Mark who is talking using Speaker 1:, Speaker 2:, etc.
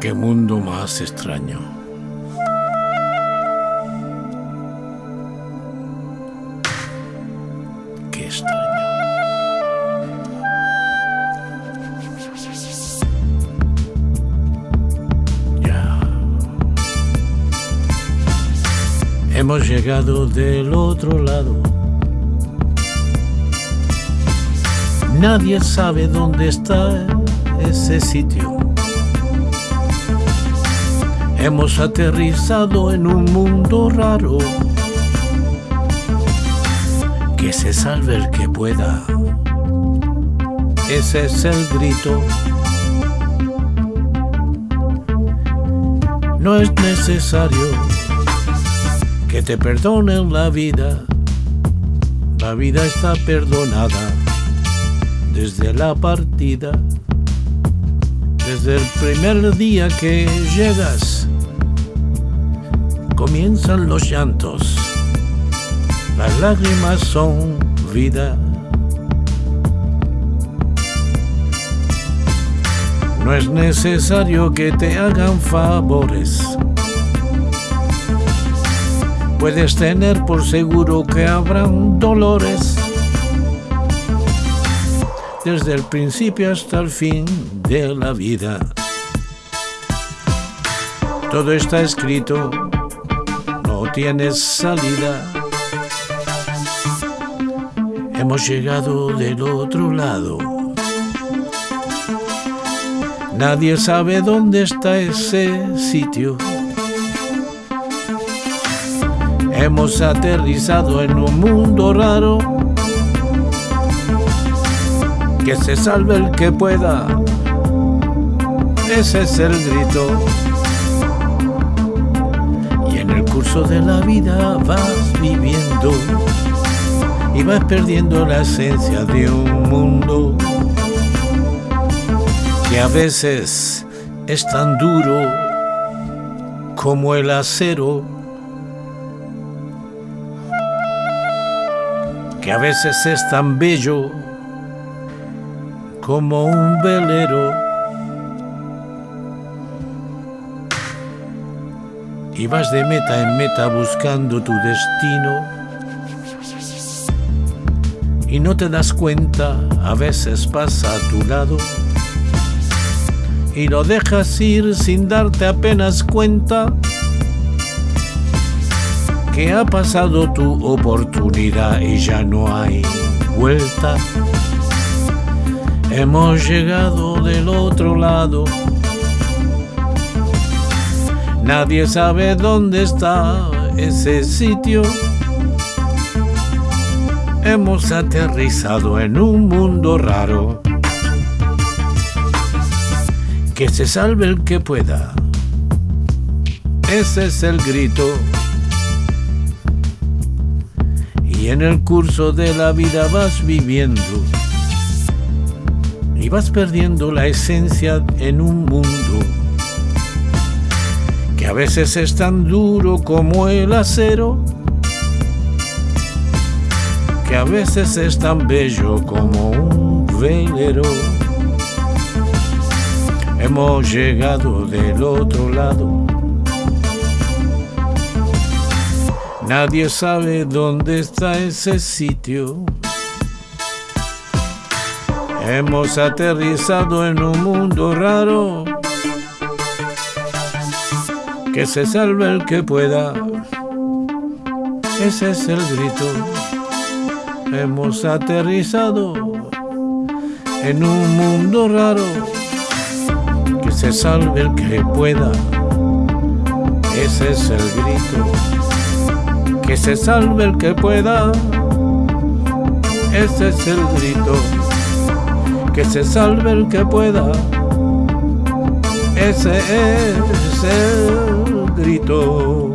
Speaker 1: Qué mundo más extraño. Qué extraño. Hemos llegado del otro lado. Nadie sabe dónde está ese sitio. Hemos aterrizado en un mundo raro. Que se salve el que pueda. Ese es el grito. No es necesario que te perdonen la vida. La vida está perdonada desde la partida, desde el primer día que llegas, comienzan los llantos, las lágrimas son vida. No es necesario que te hagan favores. Puedes tener por seguro que habrán dolores desde el principio hasta el fin de la vida. Todo está escrito, no tienes salida. Hemos llegado del otro lado. Nadie sabe dónde está ese sitio. Hemos aterrizado en un mundo raro que se salve el que pueda. Ese es el grito. Y en el curso de la vida vas viviendo y vas perdiendo la esencia de un mundo que a veces es tan duro como el acero. Que a veces es tan bello como un velero. Y vas de meta en meta buscando tu destino. Y no te das cuenta, a veces pasa a tu lado. Y lo dejas ir sin darte apenas cuenta que ha pasado tu oportunidad y ya no hay vuelta. Hemos llegado del otro lado. Nadie sabe dónde está ese sitio. Hemos aterrizado en un mundo raro. Que se salve el que pueda. Ese es el grito. Y en el curso de la vida vas viviendo y vas perdiendo la esencia en un mundo que a veces es tan duro como el acero, que a veces es tan bello como un velero. Hemos llegado del otro lado. Nadie sabe dónde está ese sitio. Hemos aterrizado en un mundo raro. Que se salve el que pueda. Ese es el grito. Hemos aterrizado en un mundo raro. Que se salve el que pueda. Ese es el grito. Que se salve el que pueda. Ese es el grito que se salve el que pueda. Ese es el grito.